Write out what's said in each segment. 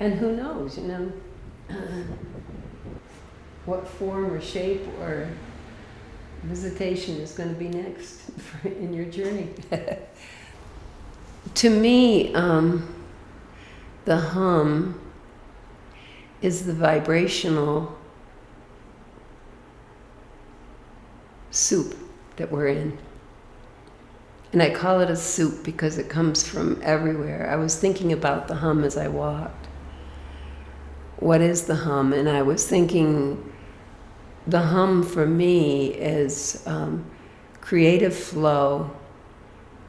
And who knows, you know, what form or shape or visitation is going to be next in your journey. to me, um, the hum is the vibrational soup that we're in. And I call it a soup because it comes from everywhere. I was thinking about the hum as I walked. What is the hum? And I was thinking the hum for me is um, creative flow.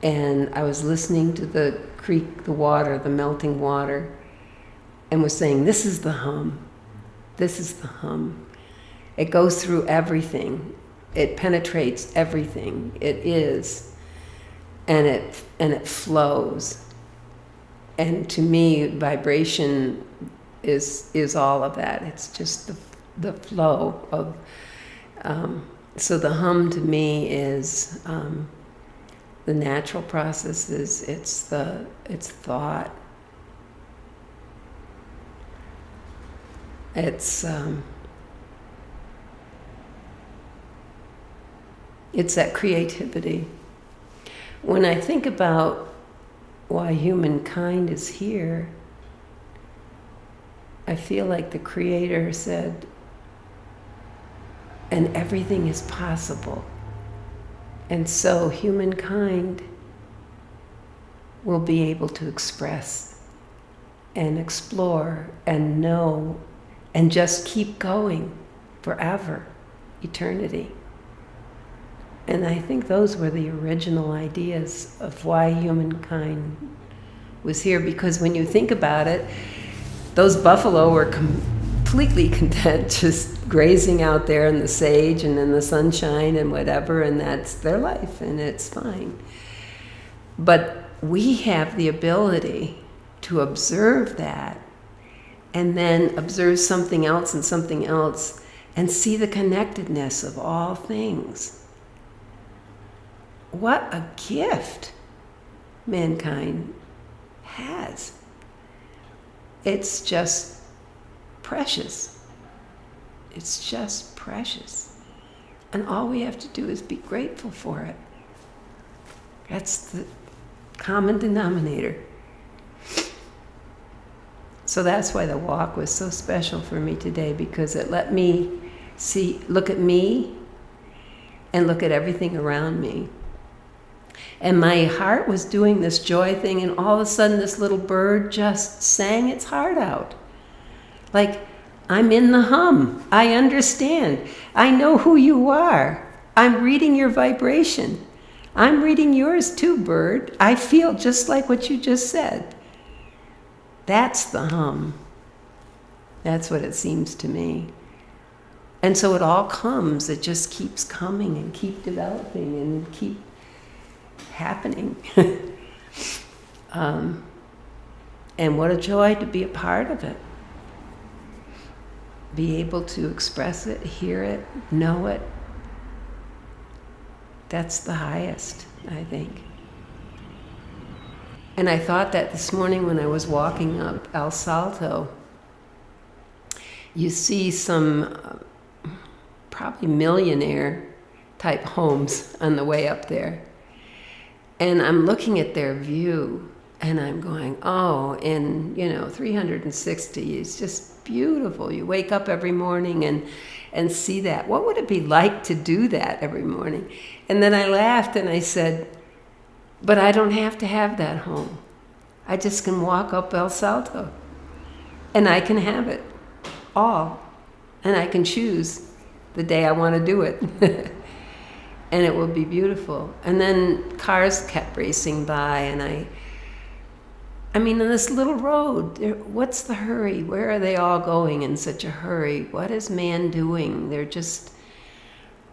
And I was listening to the creek, the water, the melting water, and was saying, This is the hum. This is the hum. It goes through everything, it penetrates everything. It is. And it, and it flows. And to me, vibration is, is all of that. It's just the the flow of. Um, so the hum to me is um, the natural processes. It's the it's thought. It's um, it's that creativity. When I think about why humankind is here, I feel like the Creator said, and everything is possible. And so humankind will be able to express and explore and know and just keep going forever, eternity. And I think those were the original ideas of why humankind was here because when you think about it, those buffalo were completely content just grazing out there in the sage and in the sunshine and whatever, and that's their life, and it's fine. But we have the ability to observe that and then observe something else and something else and see the connectedness of all things. What a gift mankind has. It's just precious. It's just precious. And all we have to do is be grateful for it. That's the common denominator. So that's why the walk was so special for me today because it let me see, look at me and look at everything around me. And my heart was doing this joy thing, and all of a sudden, this little bird just sang its heart out. Like, I'm in the hum. I understand. I know who you are. I'm reading your vibration. I'm reading yours too, bird. I feel just like what you just said. That's the hum. That's what it seems to me. And so it all comes, it just keeps coming and keep developing and keep happening. um, and what a joy to be a part of it be able to express it, hear it, know it. That's the highest, I think. And I thought that this morning when I was walking up El Salto, you see some uh, probably millionaire type homes on the way up there. And I'm looking at their view and I'm going, oh, in, you know, 360, it's just beautiful. You wake up every morning and, and see that. What would it be like to do that every morning? And then I laughed and I said, but I don't have to have that home. I just can walk up El Salto and I can have it all. And I can choose the day I want to do it. and it will be beautiful. And then cars kept racing by and I I mean, in this little road, what's the hurry? Where are they all going in such a hurry? What is man doing? They're just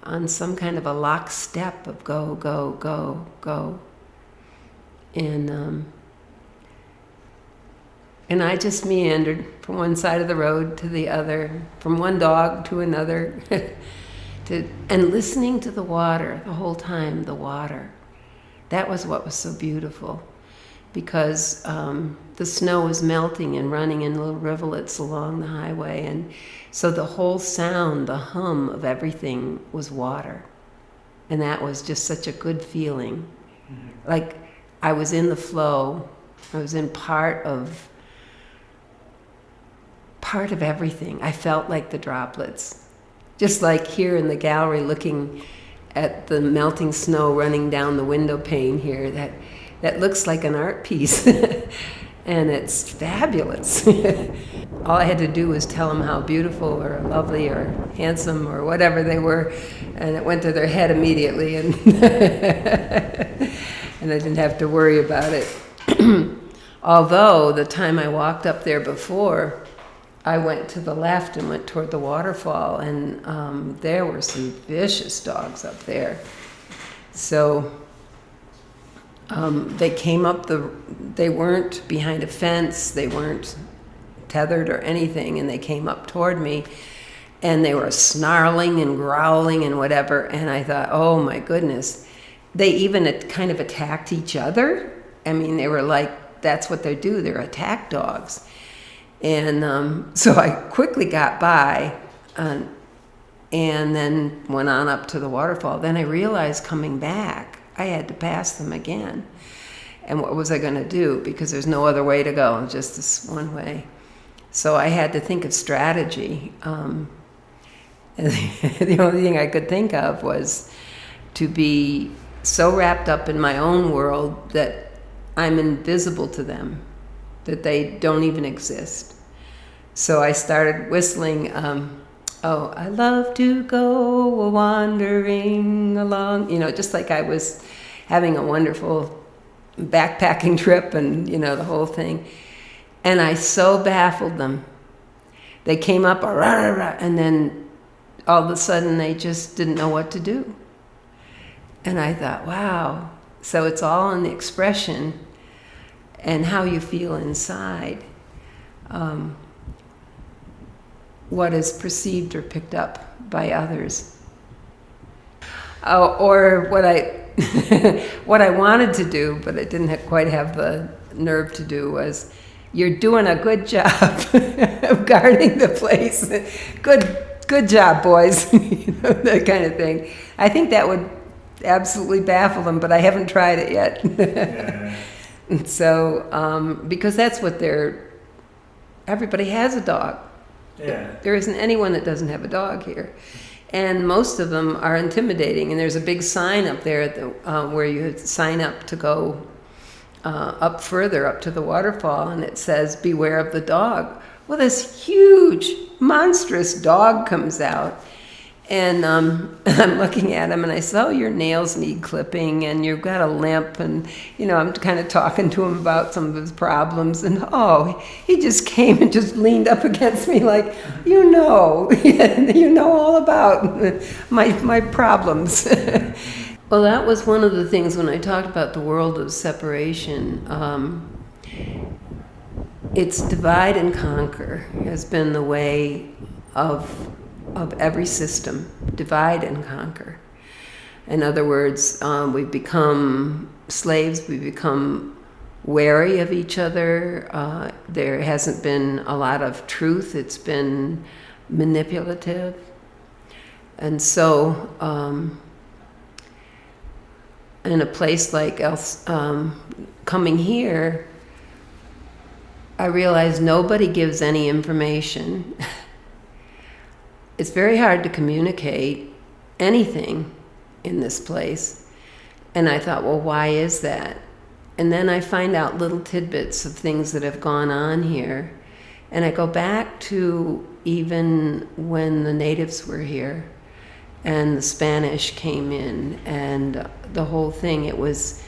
on some kind of a lockstep of go, go, go, go. And um, and I just meandered from one side of the road to the other, from one dog to another, to and listening to the water the whole time. The water, that was what was so beautiful because um, the snow was melting and running in little rivulets along the highway. And so the whole sound, the hum of everything was water. And that was just such a good feeling. Mm-hmm. Like I was in the flow, I was in part of part of everything. I felt like the droplets. Just like here in the gallery looking at the melting snow running down the window pane here that that looks like an art piece. and it's fabulous. All I had to do was tell them how beautiful or lovely or handsome or whatever they were, and it went to their head immediately, and and I didn't have to worry about it. Although the time I walked up there before, I went to the left and went toward the waterfall, and um, there were some vicious dogs up there. So um, they came up the, they weren't behind a fence, they weren't tethered or anything, and they came up toward me and they were snarling and growling and whatever. And I thought, oh my goodness. They even kind of attacked each other. I mean, they were like, that's what they do, they're attack dogs. And um, so I quickly got by uh, and then went on up to the waterfall. Then I realized coming back I had to pass them again. And what was I going to do? Because there's no other way to go, just this one way. So I had to think of strategy. Um, the only thing I could think of was to be so wrapped up in my own world that I'm invisible to them, that they don't even exist. So I started whistling. Um, oh, I love to go wandering along, you know, just like I was having a wonderful backpacking trip and, you know, the whole thing. And I so baffled them. They came up, and then all of a sudden they just didn't know what to do. And I thought, wow. So it's all in the expression and how you feel inside. Um, what is perceived or picked up by others. Oh, or what I what I wanted to do, but I didn't quite have the nerve to do was, you're doing a good job of guarding the place. good, good job, boys. you know, that kind of thing. I think that would absolutely baffle them, but I haven't tried it yet. yeah. So, um, because that's what they're. Everybody has a dog. Yeah. There isn't anyone that doesn't have a dog here. And most of them are intimidating. And there's a big sign up there the, uh, where you sign up to go uh, up further, up to the waterfall, and it says, Beware of the dog. Well, this huge, monstrous dog comes out and um, I'm looking at him and I said, Oh, your nails need clipping and you've got a limp. And, you know, I'm kind of talking to him about some of his problems. And, oh, he just came and just leaned up against me like, You know, you know all about my, my problems. well, that was one of the things when I talked about the world of separation. Um, it's divide and conquer has been the way of of every system divide and conquer. In other words, um, we've become slaves, we've become wary of each other. Uh, there hasn't been a lot of truth, it's been manipulative. And so, um, in a place like else, um, coming here, I realized nobody gives any information. it's very hard to communicate anything in this place. And I thought, well, why is that? And then I find out little tidbits of things that have gone on here. And I go back to even when the natives were here and the Spanish came in and the whole thing. It was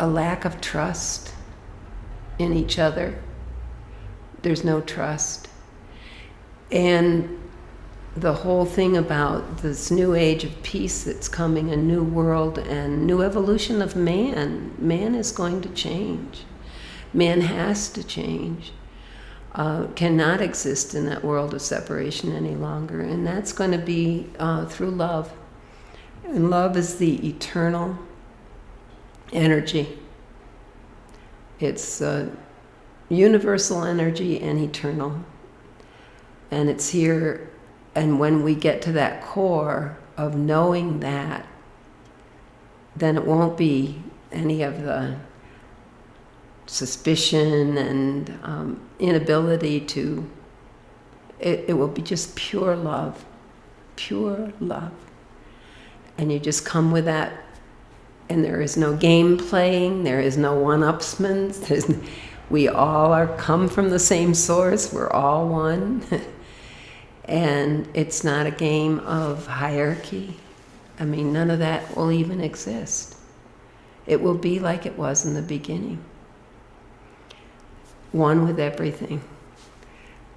a lack of trust in each other. There's no trust. And the whole thing about this new age of peace that's coming, a new world and new evolution of man. Man is going to change. Man has to change. Uh, cannot exist in that world of separation any longer. And that's going to be uh, through love. And love is the eternal energy It's uh, universal energy and eternal. And it's here, and when we get to that core of knowing that, then it won't be any of the suspicion and um, inability to, it, it will be just pure love, pure love. And you just come with that, and there is no game playing, there is no one upsmans, there's, we all are come from the same source, we're all one. and it's not a game of hierarchy. I mean, none of that will even exist. It will be like it was in the beginning one with everything.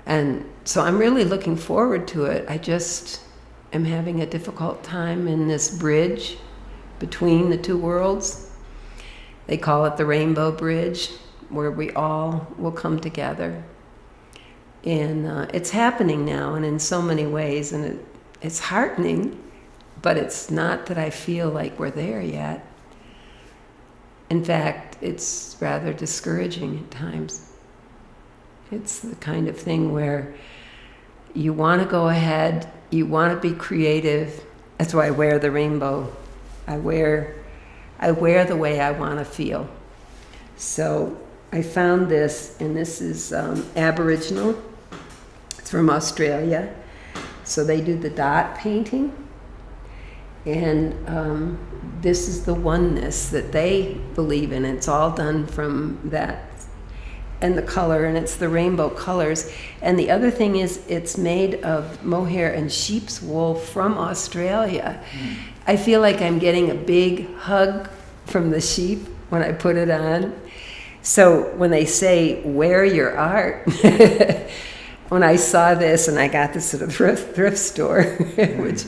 And so I'm really looking forward to it. I just am having a difficult time in this bridge between the two worlds. They call it the Rainbow Bridge, where we all will come together. And uh, it's happening now, and in so many ways, and it, it's heartening, but it's not that I feel like we're there yet. In fact, it's rather discouraging at times. It's the kind of thing where you want to go ahead, you want to be creative. That's why I wear the rainbow. I wear, I wear the way I want to feel. So I found this, and this is um, Aboriginal. From Australia. So they do the dot painting. And um, this is the oneness that they believe in. It's all done from that and the color, and it's the rainbow colors. And the other thing is, it's made of mohair and sheep's wool from Australia. Mm. I feel like I'm getting a big hug from the sheep when I put it on. So when they say, wear your art, when I saw this and I got this at a thrift, thrift store, which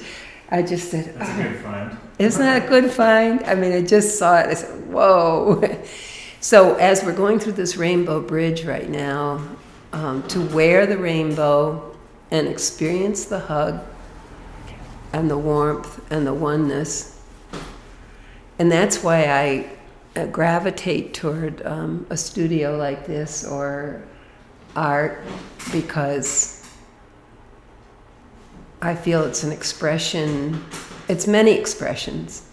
I just said, That's oh, a good find. Isn't that a good find? I mean, I just saw it. I said, whoa. So as we're going through this rainbow bridge right now, um, to wear the rainbow and experience the hug and the warmth and the oneness. And that's why I uh, gravitate toward um, a studio like this or art because I feel it's an expression, it's many expressions,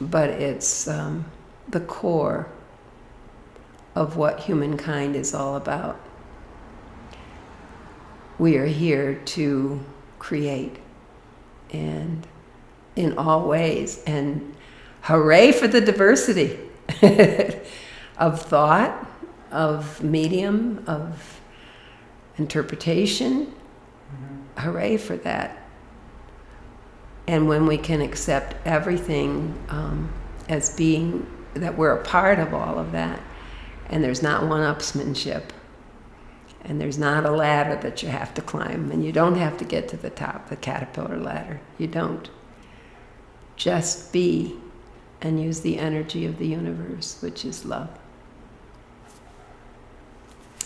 but it's um, the core of what humankind is all about. We are here to create and in all ways and hooray for the diversity of thought, of medium, of interpretation. Mm-hmm. Hooray for that. And when we can accept everything um, as being that we're a part of all of that. And there's not one upsmanship. And there's not a ladder that you have to climb. And you don't have to get to the top, the caterpillar ladder. You don't. Just be and use the energy of the universe, which is love.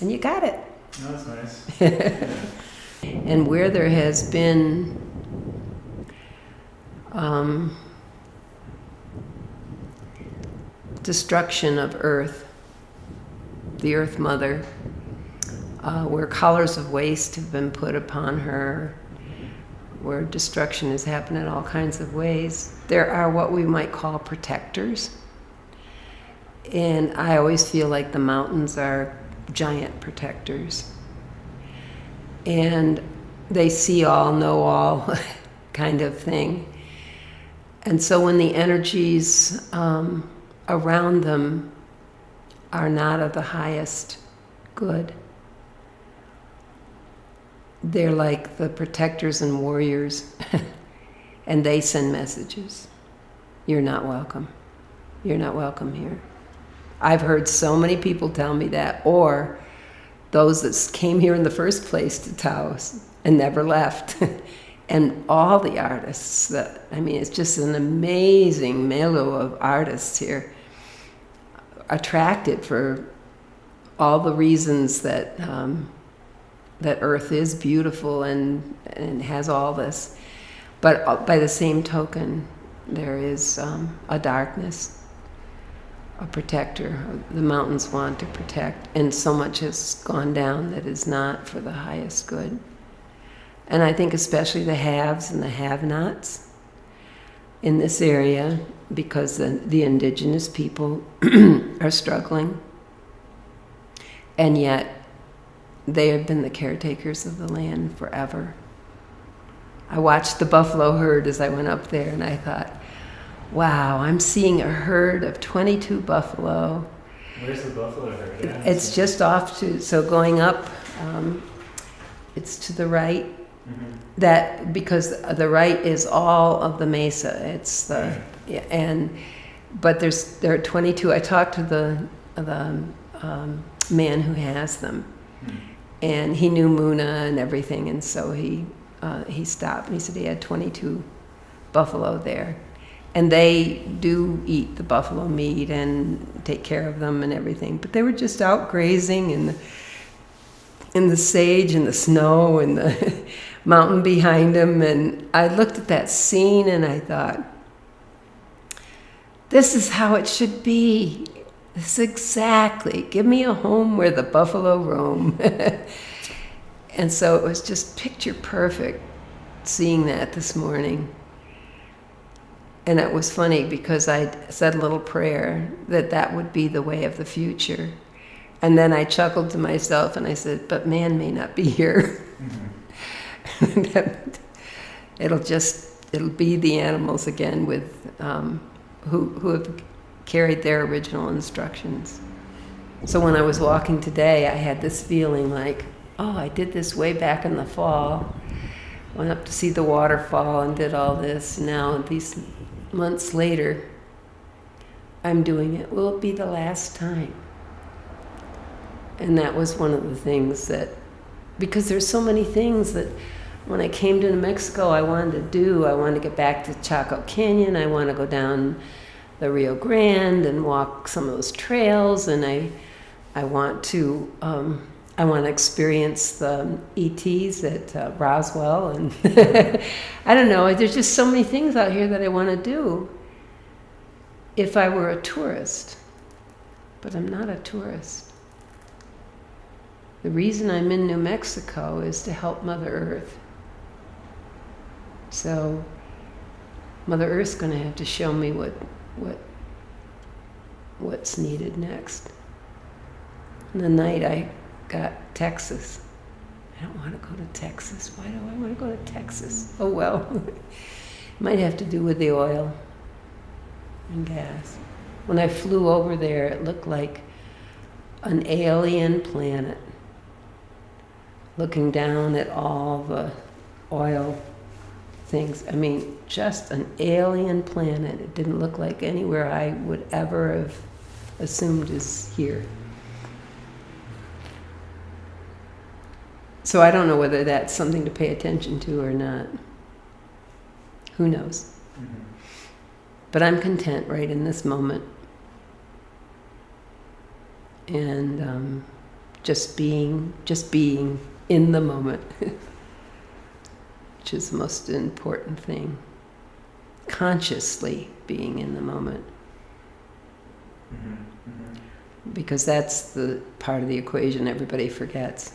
And you got it. Oh, that's nice. and where there has been um, destruction of Earth, the Earth Mother, uh, where collars of waste have been put upon her, where destruction has happened in all kinds of ways. There are what we might call protectors. And I always feel like the mountains are giant protectors. And they see all, know all kind of thing. And so when the energies um, around them are not of the highest good. They're like the protectors and warriors, and they send messages. You're not welcome. You're not welcome here. I've heard so many people tell me that, or those that came here in the first place to Taos and never left. and all the artists that, I mean, it's just an amazing milieu of artists here attracted for all the reasons that um, that Earth is beautiful and and has all this, but uh, by the same token, there is um, a darkness, a protector. The mountains want to protect, and so much has gone down that is not for the highest good. And I think especially the haves and the have-nots in this area, because the, the indigenous people are struggling, and yet they have been the caretakers of the land forever. I watched the buffalo herd as I went up there, and I thought, wow, I'm seeing a herd of 22 buffalo. Where's the buffalo herd? It's just off to, so going up, um, it's to the right. Mhm. That, because the right is all of the mesa. It's the, yeah, and, but there's, there are 22. I talked to the, the um, man who has them. Hmm. and he knew Muna and everything, and so he uh, he stopped and he said he had 22 buffalo there, and they do eat the buffalo meat and take care of them and everything, but they were just out grazing in the in the sage and the snow and the mountain behind them, and I looked at that scene and I thought. This is how it should be. This exactly. Give me a home where the buffalo roam. and so it was just picture perfect seeing that this morning. And it was funny because I said a little prayer that that would be the way of the future. And then I chuckled to myself and I said, but man may not be here. Mhm. it'll just, it'll be the animals again with, um, who, who have carried their original instructions. So when I was walking today, I had this feeling like, oh, I did this way back in the fall. Went up to see the waterfall and did all this. Now, these months later, I'm doing it. Will it be the last time? And that was one of the things that, because there's so many things that when I came to New Mexico, I wanted to do. I wanted to get back to Chaco Canyon. I want to go down the Rio Grande and walk some of those trails, and I, I want to, um, I want to experience the ETs at uh, Roswell, and I don't know. There's just so many things out here that I want to do. If I were a tourist, but I'm not a tourist. The reason I'm in New Mexico is to help Mother Earth. So, Mother Earth's going to have to show me what what what's needed next. And the night I got Texas. I don't want to go to Texas. Why do I want to go to Texas? Oh well. Might have to do with the oil and gas. When I flew over there, it looked like an alien planet looking down at all the oil things. I mean, just an alien planet. It didn't look like anywhere I would ever have assumed is here. So I don't know whether that's something to pay attention to or not. Who knows? Mhm. But I'm content right in this moment. And um, just being, just being in the moment, which is the most important thing. Consciously being in the moment, Mhm. Mhm. because that's the part of the equation everybody forgets.